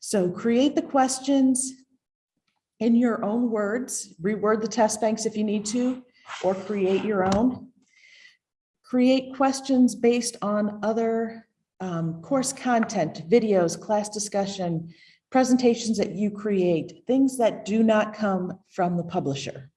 So create the questions in your own words, reword the test banks if you need to, or create your own. Create questions based on other um, course content, videos, class discussion, presentations that you create, things that do not come from the publisher.